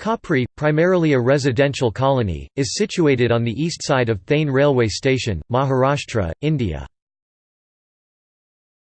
Khopri, primarily a residential colony, is situated on the east side of Thane railway station, Maharashtra, India.